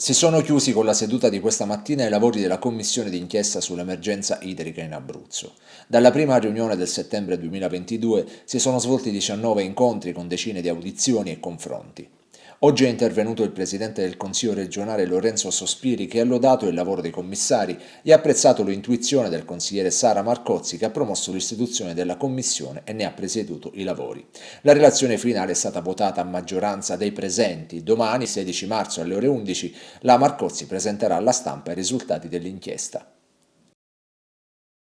Si sono chiusi con la seduta di questa mattina i lavori della commissione d'inchiesta sull'emergenza idrica in Abruzzo. Dalla prima riunione del settembre 2022 si sono svolti 19 incontri con decine di audizioni e confronti. Oggi è intervenuto il Presidente del Consiglio regionale Lorenzo Sospiri che ha lodato il lavoro dei commissari e ha apprezzato l'intuizione del consigliere Sara Marcozzi che ha promosso l'istituzione della Commissione e ne ha presieduto i lavori. La relazione finale è stata votata a maggioranza dei presenti. Domani, 16 marzo alle ore 11, la Marcozzi presenterà alla stampa i risultati dell'inchiesta.